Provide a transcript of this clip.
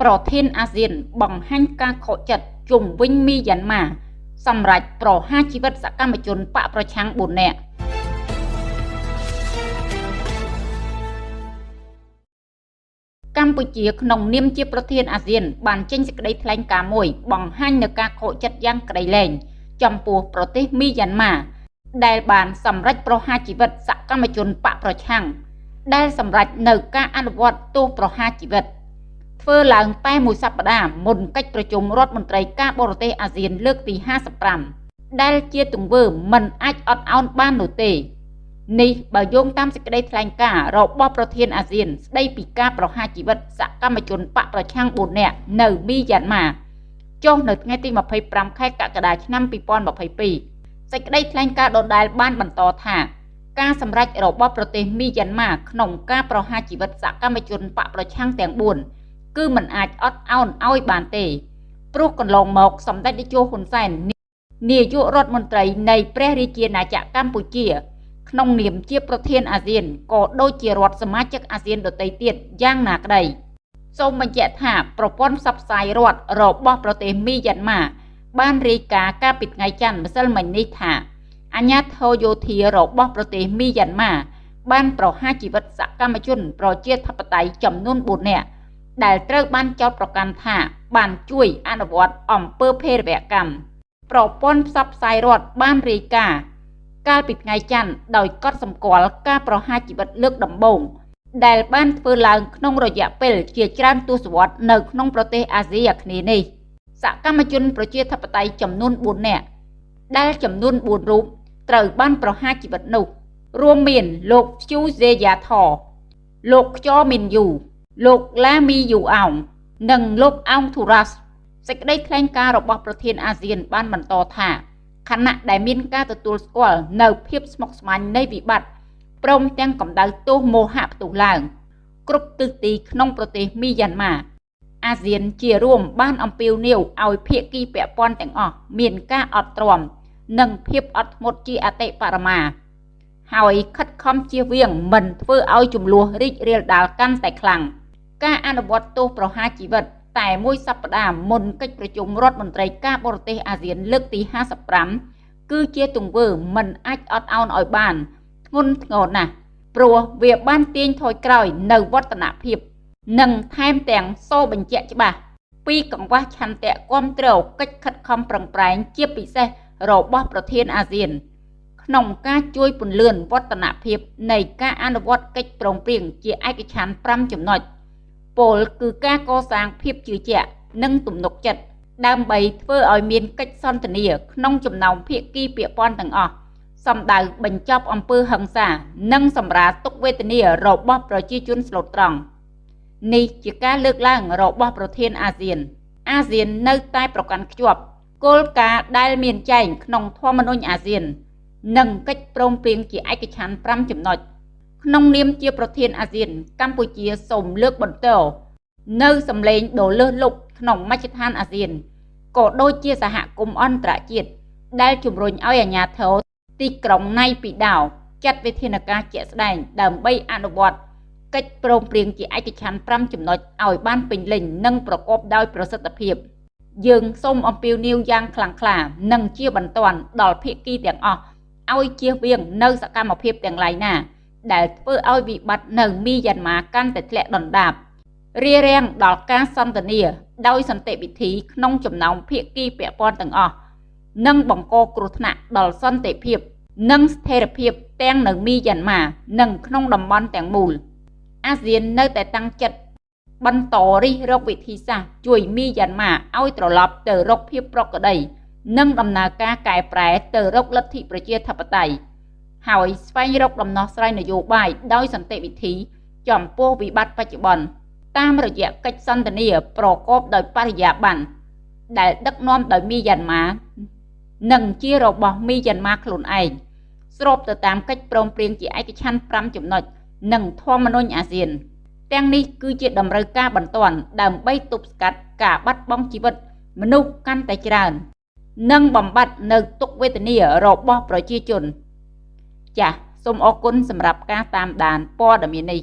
ប្រធានអាស៊ានបង្ហាញការខកចិត្តជុំវិញមីយ៉ាន់ម៉ាសម្រាប់ប្រហារជីវិតសកម្មជនបកប្រឆាំង4នាក់កម្ពុជាក្នុងនាមជាប្រធានអាស៊ាន បានចេញសេចក្តីថ្លែងការណ៍មួយបង្ហាញនូវការខកចិត្តយ៉ាងក្តីលែងចំពោះប្រទេសមីយ៉ាន់ម៉ាដែលបានសម្រេចប្រហារជីវិតសកម្មជនបកប្រឆាំងដែលសម្រេចនៅការអនុវត្តទោសប្រហារជីវិត ធ្វើឡើងតែមួយសប្តាហ៍មុនកិច្ចប្រជុំរដ្ឋមន្ត្រីការបរទេសអាស៊ានលើកទី55ដែលជាទង្វើមិនអាចអត់ឱនបាននោះទេនេះបើយោងតាមសេចក្តីថ្លែងការណ៍របស់ប្រធានអាស៊ាន ស្ដីពីការប្រហារជីវិតសកម្មជនបកប្រឆាំង4នាក់នៅមីយ៉ាន់ម៉ាចុះនៅថ្ងៃទី25ខែកក្កដាឆ្នាំ2022សេចក្តីថ្លែងការណ៍ដដែលបានបន្តថាការសម្រេចរបស់ប្រទេសមីយ៉ាន់ម៉ាក្នុងការប្រហារជីវិតសកម្មជនបកប្រឆាំងទាំង4 គឺមិនអាចអត់ឱនឲ្យបានទេព្រោះកន្លងមកសម្ដេចតេជោហ៊ុនសែននាយករដ្ឋមន្ត្រីនៃព្រះរាជាណាចក្រកម្ពុជា ក្នុងនាមជាប្រធានអាស៊ានក៏ដូចជារដ្ឋសមាជិកអាស៊ានដទៃទៀតយ៉ាងណាក្តីសូមបញ្ជាក់ថាប្រព័ន្ធផ្សព្វផ្សាយរដ្ឋរបស់ប្រទេសមីយ៉ាន់ម៉ាបានរាយការណ៍កាលពីថ្ងៃច័ន្ទម្សិលមិញនេះថាអាញាធរយោធារបស់ប្រទេសមីយ៉ាន់ម៉ាបានប្រហារជីវិតសកម្មជន ប្រជាធិបតេយ្យចំនួន4នាក់ ដែលត្រូវបានចោទប្រកាន់ថា បានជួយអនុវត្តអំពើភេរវកម្មប្រព័ន្ធផ្សព្វផ្សាយរដ្ឋបានរាយការណ៍កាលពីថ្ងៃច័ន្ទដោយកត់សម្គាល់ការប្រហារជីវិតលើកដំបូងដែលបានធ្វើឡើងក្នុងរយៈពេលជាច្រើនទសវត្សរ៍នៅក្នុងប្រទេសអាស៊ីអាគ្នេយ៍នេះសកម្មជនប្រជាធិបតេយ្យចំនួន4នាក់ដែលចំនួន4រូបត្រូវបានប្រហារជីវិតនោះ រួមមានលោកជូសេយ៉ាថលោកខ្យមីនយូ លោកឡាមីយូអោងនិងលោកអោងធូរ៉ាសសេចក្តីថ្លែងការណ៍របស់ប្រធានអាស៊ានបានបន្តថាខណៈដែលមានការទទួលស្គាល់នៅភាពស្មុគស្មាញនៃវិបត្តិព្រមទាំងកម្ដៅទោសមោហៈផ្ទុះឡើង គ្រប់ទិសទីក្នុងប្រទេសមីយ៉ាន់ម៉ាអាស៊ានជារួមបានអំពាវនាវឲ្យភាគីពាក់ព័ន្ធទាំងអស់មានការអត់ទ្រាំនិងភាពអត់ធ្មត់ជាអតិបរមា ហើយខិតខំជៀសវាងមិនធ្វើឲ្យចំនួនរីករាលដាលកាន់តែខ្លាំង ការអនុវត្តទោសប្រហារជីវិត តែមួយសប្តាហ៍មុនកិច្ចប្រជុំរដ្ឋមន្ត្រីការបរទេសអាស៊ានលើកទី55គឺជាទង្វើមិនអាចអត់ឱនឲ្យបានធ្ងន់ធ្ងរណាស់ព្រោះវាបានទាញថយក្រោយនៅវឌ្ឍនភាព និងថែមទាំងសូបញ្ជាក់ច្បាស់ពីកង្វះឆន្ទៈគ្រប់គ្រងកិច្ចខិតខំប្រឹងប្រែងជាពិសេសរបស់ប្រធានអាស៊ាន ក្នុងការជួយពន្លឿនវឌ្ឍនភាពនៃការអនុវត្តកិច្ចព្រមព្រៀងជាឯកច្ឆន្ទ5ចំណុច ពលគឺការកសាងភាពជឿជាក់និងទំនុកចិត្តដើម្បីធ្វើឲ្យមានកិច្ចសន្ទនាក្នុងចំណោមភាគីពាក់ព័ន្ធទាំងអស់សម្ដៅបញ្ចប់អំពើហិង្សានិងសម្រាលទុក្ខវេទនារបស់ប្រជាជនស្លូតត្រង់នេះជាការលើកឡើងរបស់ប្រធានអាស៊ាន អាស៊ាននៅតែប្រកាន់ខ្ជាប់គោលការណ៍ដែលមានចែងក្នុងធម្មនុញ្ញអាស៊ាន និងកិច្ចព្រមព្រៀងជាឯកច្ឆន្ទ5ចំណុច ក្នុងនាមជាប្រធានអាស៊ាន កម្ពុជាសូមលើកបន្តនៅសម្លេងដ៏លើសលប់ក្នុងមជ្ឈដ្ឋានអាស៊ានក៏ដូចជាសហគមន៍អន្តរជាតិដែលជំរុញឲ្យអាជ្ញាធរទីក្រុងណៃពីដោចាត់វិធានការជាក់ស្ដែងដើម្បីអនុវត្តកិច្ចព្រមព្រៀងជាឯកច្ឆន្ទ5ចំណុចឲ្យបានពេញលេញនិងប្រកបដោយប្រសិទ្ធភាព យើងសូមអំពាវនាវយ៉ាងខ្លាំងក្លានិងជាបន្ទាន់ដល់ភាគីទាំងអស់ឲ្យជៀសវាងនៅសកម្មភាពទាំងឡាយណា ដែលធ្វើឲ្យវិបត្តិនៅមីយ៉ាន់ម៉ាកាន់តែធ្លាក់ដុនដាបរារាំងដល់ការសន្ទនាដោយសន្តិវិធីក្នុងចំណោមភាគីពាក់ព័ន្ធទាំងអស់និងបង្កគ្រោះថ្នាក់ដល់សន្តិភាព និងស្ថិរភាពទាំងនៅមីយ៉ាន់ម៉ានិងក្នុងតំបន់ទាំងមូលអាស៊ាននៅតែតាំងចិត្តបន្តរិះរកវិធីសាស្ត្រជួយមីយ៉ាន់ម៉ាឲ្យត្រឡប់ទៅរកភាពប្រក្រតីនិងដំណើរការកែប្រែទៅរកលទ្ធិប្រជាធិបតេយ្យ ហើយស្វែងរកដំណោះស្រាយនយោបាយដោយសន្តិវិធី ចំពោះវិបត្តិបច្ចុប្បន្នតាមរយៈកិច្ចសន្ទនាប្រកបដោយបរិយាបន្នដែលដឹកនាំដោយមីយ៉ាន់ម៉ានិងជារបស់មីយ៉ាន់ម៉ាខ្លួនឯងស្របទៅតាមកិច្ចព្រមព្រៀងជាឯកច្ឆន្ទ5ចំណុចនិងធម្មនុញ្ញអាស៊ាន ទាំងនេះគឺជាតម្រូវការបន្ទាន់ដើម្បីទប់ស្កាត់ការបាត់បង់ជីវិត មនុស្សកាន់តែច្រើន និងបំបត្តិនៅទុក្ខវេទនារបស់ប្រជាជន ចាសសូមអរគុណសម្រាប់ការតាមដានព័ត៌មាននេះ